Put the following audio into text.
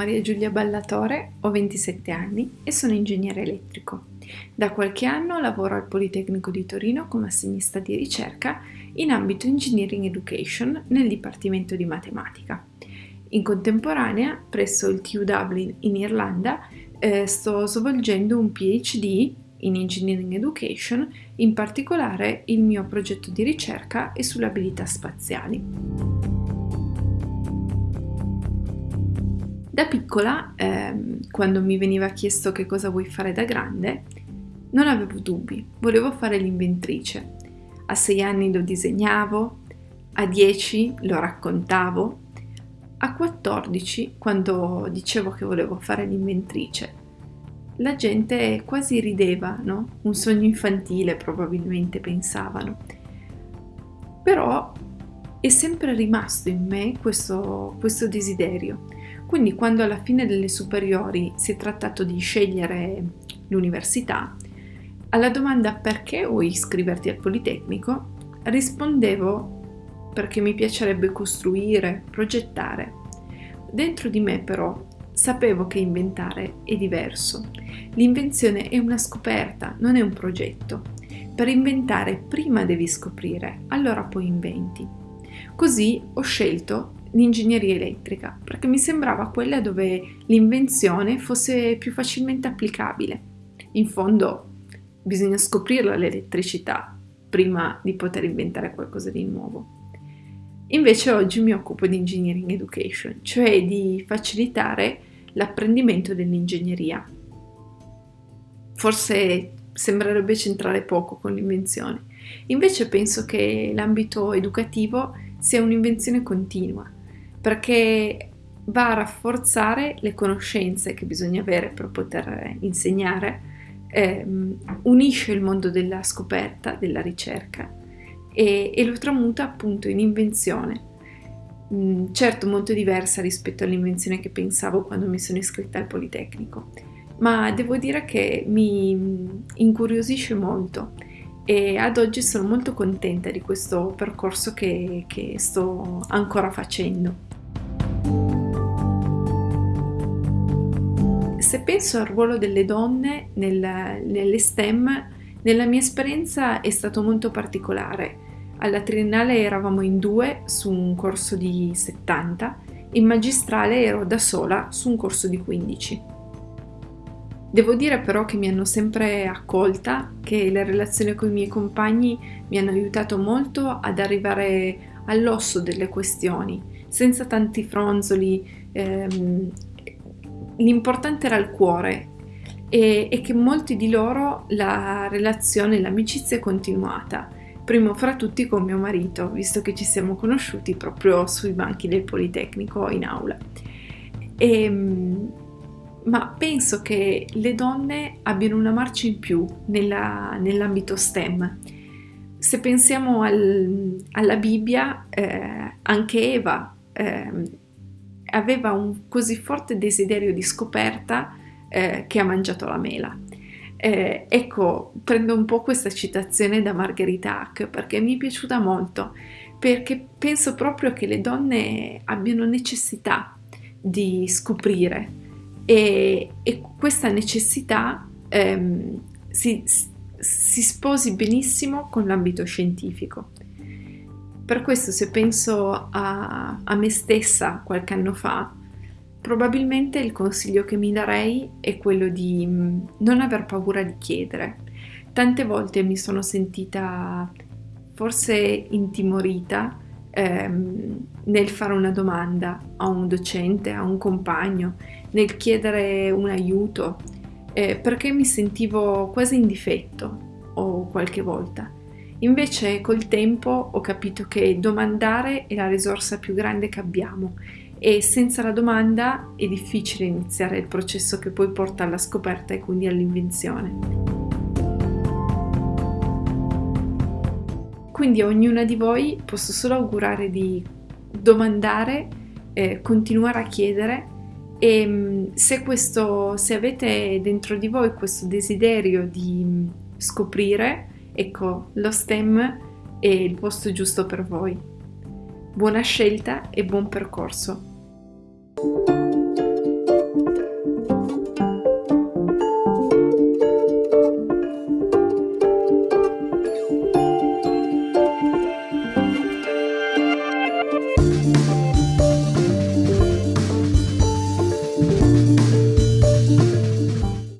Maria Giulia Ballatore, ho 27 anni e sono ingegnere elettrico. Da qualche anno lavoro al Politecnico di Torino come assegnista di ricerca in ambito Engineering Education nel Dipartimento di Matematica. In contemporanea, presso il TU Dublin in Irlanda, eh, sto svolgendo un PhD in Engineering Education, in particolare il mio progetto di ricerca è sulle abilità spaziali. Da piccola, ehm, quando mi veniva chiesto che cosa vuoi fare da grande, non avevo dubbi, volevo fare l'inventrice. A sei anni lo disegnavo, a dieci lo raccontavo, a 14, quando dicevo che volevo fare l'inventrice, la gente quasi rideva, no? Un sogno infantile probabilmente pensavano. Però è sempre rimasto in me questo, questo desiderio quindi quando alla fine delle superiori si è trattato di scegliere l'università, alla domanda perché vuoi iscriverti al Politecnico, rispondevo perché mi piacerebbe costruire, progettare. Dentro di me però sapevo che inventare è diverso. L'invenzione è una scoperta, non è un progetto. Per inventare prima devi scoprire, allora poi inventi. Così ho scelto l'ingegneria elettrica, perché mi sembrava quella dove l'invenzione fosse più facilmente applicabile. In fondo bisogna scoprirla l'elettricità prima di poter inventare qualcosa di nuovo. Invece oggi mi occupo di engineering education, cioè di facilitare l'apprendimento dell'ingegneria. Forse sembrerebbe centrare poco con l'invenzione, invece penso che l'ambito educativo sia un'invenzione continua, perché va a rafforzare le conoscenze che bisogna avere per poter insegnare, eh, unisce il mondo della scoperta, della ricerca e, e lo tramuta appunto in invenzione. Mm, certo molto diversa rispetto all'invenzione che pensavo quando mi sono iscritta al Politecnico, ma devo dire che mi incuriosisce molto e ad oggi sono molto contenta di questo percorso che, che sto ancora facendo. Se penso al ruolo delle donne nel, nelle STEM, nella mia esperienza è stato molto particolare. Alla triennale eravamo in due su un corso di 70, in magistrale ero da sola su un corso di 15. Devo dire però che mi hanno sempre accolta, che le relazioni con i miei compagni mi hanno aiutato molto ad arrivare all'osso delle questioni, senza tanti fronzoli. Ehm, l'importante era il cuore e, e, che molti di loro la relazione, l'amicizia è continuata. Primo fra tutti con mio marito, visto che ci siamo conosciuti proprio sui banchi del Politecnico in aula. E, ehm, ma penso che le donne abbiano una marcia in più nella, nell'ambito STEM. Se pensiamo al, alla Bibbia, eh, anche Eva eh, aveva un così forte desiderio di scoperta eh, che ha mangiato la mela. Eh, ecco, prendo un po' questa citazione da Margherita Hack perché mi è piaciuta molto, perché penso proprio che le donne abbiano necessità di scoprire e, e questa necessità ehm, si, si sposi benissimo con l'ambito scientifico. Per questo se penso a, a, me stessa qualche anno fa, probabilmente il consiglio che mi darei è quello di mm, non aver paura di chiedere. Tante volte mi sono sentita forse intimorita ehm, nel fare una domanda a un docente, a un compagno, nel chiedere un aiuto, eh, perché mi sentivo quasi in difetto o qualche volta. Invece col tempo ho capito che domandare è la risorsa più grande che abbiamo e senza la domanda è difficile iniziare il processo che poi porta alla scoperta e quindi all'invenzione. Quindi a ognuna di voi posso solo augurare di domandare, eh, continuare a chiedere e mm, se, questo, se avete dentro di voi questo desiderio di mm, scoprire, ecco, lo STEM è il posto giusto per voi. Buona scelta e buon percorso.